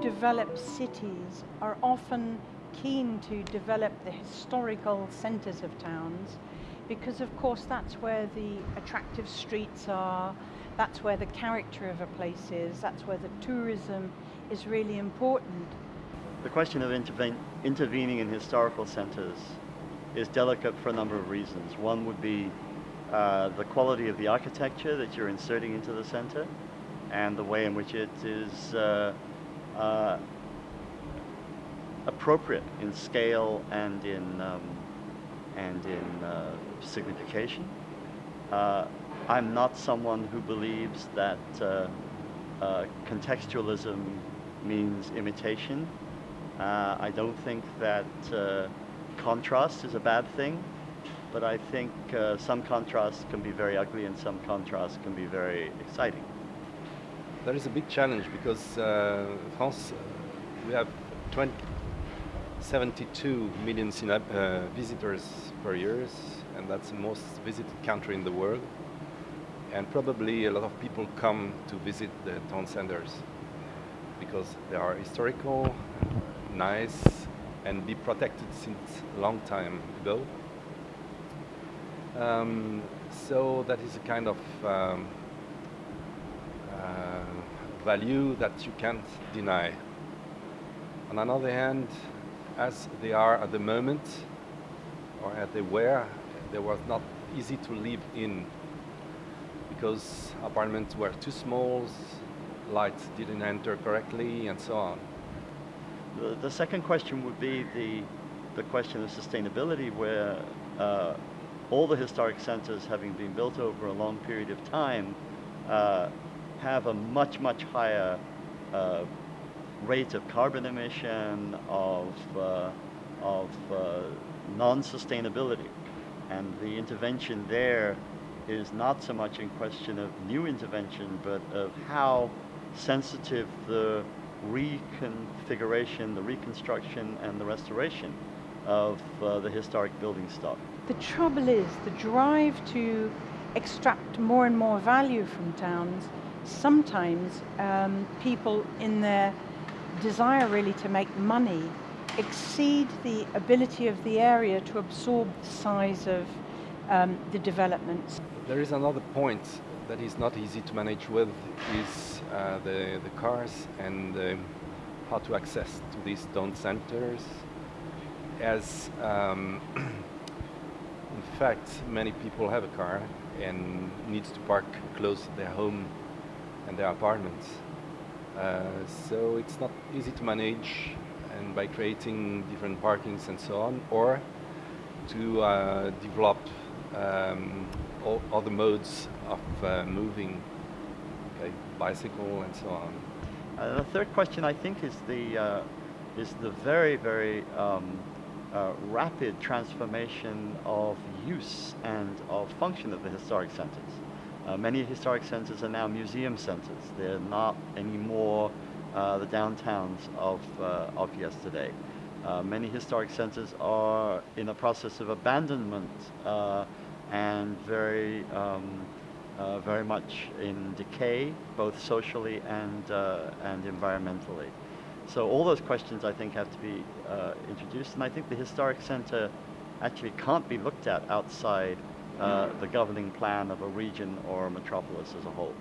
developed cities are often keen to develop the historical centres of towns because of course that's where the attractive streets are, that's where the character of a place is, that's where the tourism is really important. The question of intervening in historical centres is delicate for a number of reasons. One would be uh, the quality of the architecture that you're inserting into the centre and the way in which it is uh, uh, appropriate in scale and in um, and in uh, signification. Uh, I'm not someone who believes that uh, uh contextualism means imitation. Uh, I don't think that contrast is a bad thing, but I think some contrast can be very ugly and some contrast can be very exciting. There is a big challenge because France, we have 20, 72 million uh, visitors per year, and that's the most visited country in the world. And probably a lot of people come to visit the town centers because they are historical, nice, and be protected since a long time ago. Um, so that is a kind of um, uh, value that you can't deny. On another hand, as they are at the moment, or as they were, they was not easy to live in because apartments were too small, lights didn't enter correctly, and so on. The, the second question would be the, the question of sustainability where uh, all the historic centers having been built over a long period of time uh, have a much, much higher uh, rate of carbon emission, of, uh, of uh, non-sustainability. And the intervention there is not so much in question of new intervention, but of how sensitive the reconfiguration, the reconstruction, and the restoration of uh, the historic building stock. The trouble is, the drive to extract more and more value from towns, sometimes um, people in their desire really to make money exceed the ability of the area to absorb the size of um, the developments. There is another point that is not easy to manage with is uh, the, the cars and uh, how to access to these town centers as um, in fact many people have a car and needs to park close to their home and their apartments. Uh, so it's not easy to manage and by creating different parkings and so on, or to uh, develop um, all other modes of uh, moving, okay, bicycle and so on. Uh, the third question I think is the, uh, is the very, very um, uh, rapid transformation of use and of function of the historic centers. Uh, many historic centers are now museum centers. They're not anymore uh, the downtowns of, uh, of yesterday. Uh, many historic centers are in a process of abandonment uh, and very, um, uh, very much in decay, both socially and, and environmentally. So all those questions I think have to be introduced and I think the historic center actually can't be looked at outside uh, Uh, the governing plan of a region or a metropolis as a whole.